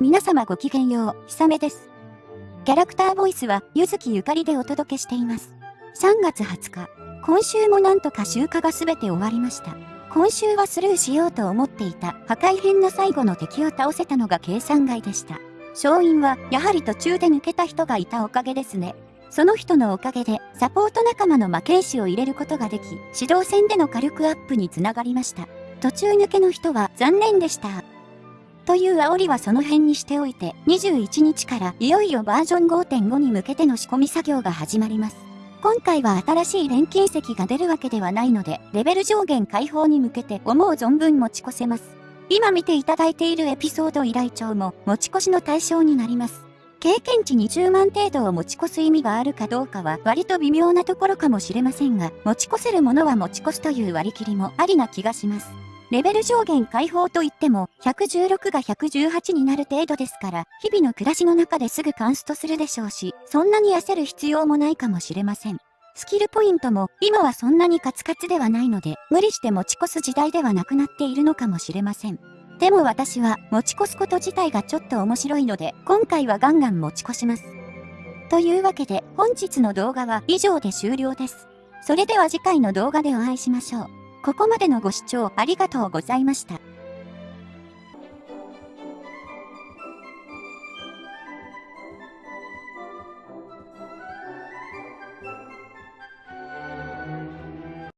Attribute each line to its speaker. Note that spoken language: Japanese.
Speaker 1: 皆様ごきげんよう、ひさめです。キャラクターボイスは、ゆずきゆかりでお届けしています。3月20日、今週もなんとか集荷が全て終わりました。今週はスルーしようと思っていた破壊編の最後の敵を倒せたのが計算外でした。勝因は、やはり途中で抜けた人がいたおかげですね。その人のおかげで、サポート仲間の魔剣士を入れることができ、指導戦での火力アップにつながりました。途中抜けの人は残念でした。という煽りはその辺にしておいて、21日からいよいよバージョン5.5に向けての仕込み作業が始まります。今回は新しい錬金石が出るわけではないので、レベル上限解放に向けて思う存分持ち越せます。今見ていただいているエピソード依頼帳も持ち越しの対象になります。経験値20万程度を持ち越す意味があるかどうかは割と微妙なところかもしれませんが、持ち越せるものは持ち越すという割り切りもありな気がします。レベル上限解放といっても、116が118になる程度ですから、日々の暮らしの中ですぐカンストするでしょうし、そんなに焦る必要もないかもしれません。スキルポイントも今はそんなにカツカツではないので、無理して持ち越す時代ではなくなっているのかもしれません。でも私は持ち越すこと自体がちょっと面白いので、今回はガンガン持ち越します。というわけで本日の動画は以上で終了です。それでは次回の動画でお会いしましょう。ここまでのご視聴ありがとうございました。